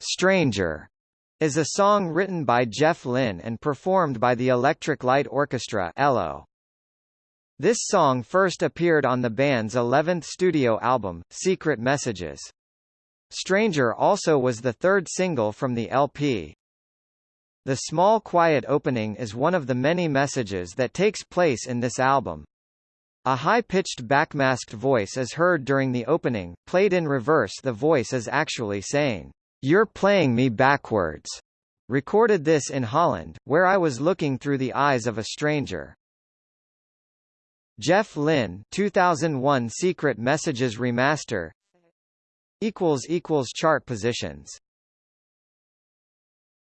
Stranger is a song written by Jeff Lynne and performed by the Electric Light Orchestra ELO. This song first appeared on the band's 11th studio album, Secret Messages. Stranger also was the third single from the LP. The small quiet opening is one of the many messages that takes place in this album. A high-pitched backmasked voice is heard during the opening, played in reverse the voice is actually saying, "'You're playing me backwards' recorded this in Holland, where I was looking through the eyes of a stranger. Jeff Lynne 2001 Secret Messages Remaster. Equals equals Chart positions